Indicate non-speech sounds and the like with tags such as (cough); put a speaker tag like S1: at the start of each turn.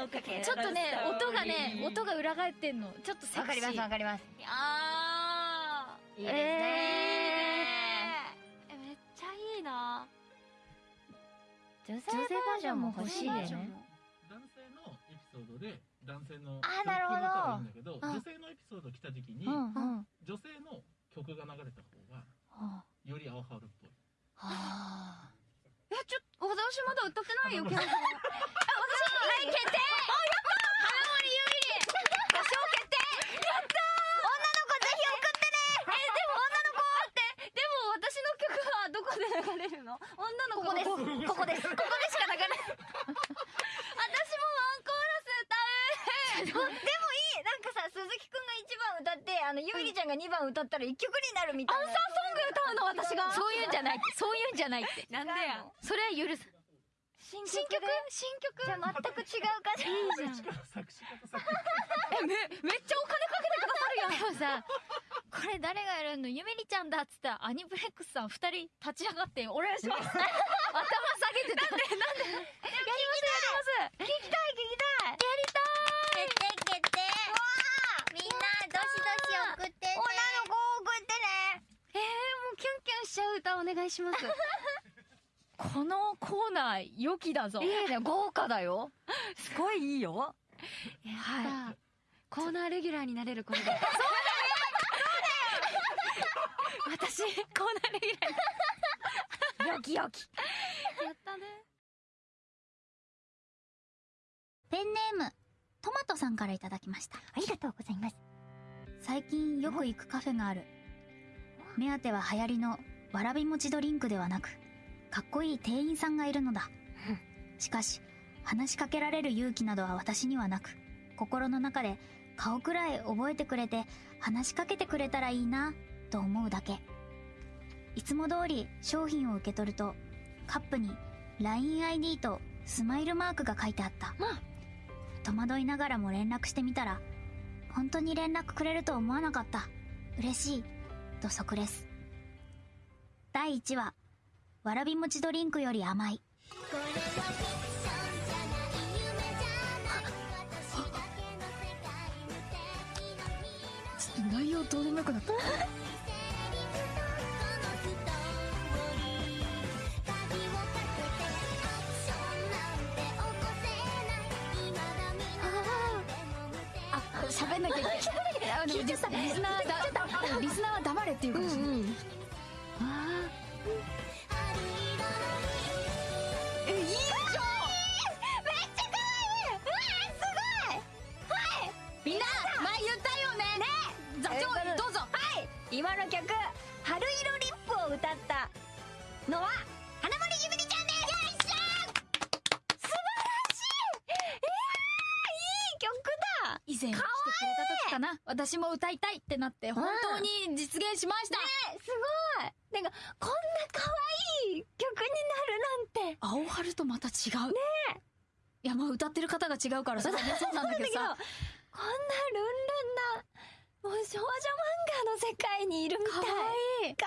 S1: をかけ
S2: ちょっとね音がね音が裏返ってんの。ちょっとセクシー。
S1: わかりますわかります。
S3: あ
S1: いいですね。
S3: ー。えめっちゃいいな。
S1: 女性バージョンも欲しいよね。
S4: 男性のエピソードで男性の
S1: あーなるほど
S4: いいんだけど
S1: あ
S4: 女性のエピソード来た時に、
S1: うんうん。
S4: 女性の曲が流れた方が
S1: は
S4: より青春っぽい。
S1: あ。
S3: えちょ私まだ歌ってないよケンちゃんあ私はい決定でも女の子って、でも私の曲はどこで流れるの女の子
S1: ここです。ここです。
S3: ここでしか流れない私もワンコーラス歌う
S1: でもいいなんかさ鈴木くんが1番歌ってあのゆいりちゃんが2番歌ったら1曲になるみたいな
S3: アンサーソング歌うの私が
S2: そういうんじゃないそういうんじゃないって
S3: なんでや
S2: それは許す。
S1: 新
S3: 新曲？
S1: で
S3: 新曲？
S1: じゃあ全く違う感じ (laughs)
S3: いいじゃん。
S4: 作詞家と作
S3: えめめっちゃお金かけてくださるやん。
S2: でもさこれ誰がやるの？ゆめりちゃんだっつったらアニプレックスさん二人立ち上がってお願いします。(laughs) 頭下げてた。なんで？なんで？やりますやります
S1: 聞きたい聞きたい。
S2: やりたい
S1: 決定決定みんなどしどし送ってね女の子送ってね。
S3: えー、もうキュンキュンしちゃう歌お願いします (laughs)
S2: このコーナー良きだぞ。
S1: いいね豪華だよ。
S3: すごいいいよ。
S2: はい。
S3: コーナーレギュラーになれるこれで (laughs) そうだよ。私コーナーレギュラー。
S1: よきよき。
S3: やったね。
S5: ペンネーム、トマトさんからいただきました。
S1: ありがとうございます。
S5: 最近よく行くカフェがある。目当ては流行りのわらび餅ドリンクではなく、かっこいい店員さんがいるのだ。しかし、話しかけられる勇気などは私にはなく、心の中で顔くらい覚えてくれて話しかけてくれたらいいな、と思うだけ。いつも通り商品を受け取ると、カップに LINEID とスマイルマークが書いてあった。戸惑いながらも連絡してみたら、本当に連絡くれると思わなかった。嬉しい。と即レス。第1話、わらび餅ドリンクより甘い。
S2: ちょっと内容どうでもよくなった。あ喋んなきゃいけない。あでもリスナーだリスナーは黙れっていうかもしれないあ
S3: え
S2: みんな前言ったよね。ね。座長どうぞ。
S1: 今の曲「春色リップ」を歌ったのは花森ゆみりちゃんです。よいしょ。素晴らしいえー、いい曲だ
S2: 以前来てくれた時かな。私も歌いたいってなって本当に実現しました、
S1: えすごい。なんかこんな可愛い曲になるなんて。
S2: 青春とまた違う。ねいやまあ歌ってる方が違うからさ (laughs) そうなんだけどさ
S1: こんなルンルンなもう少女漫画の世界にいるみたい。
S2: かわい。い
S1: か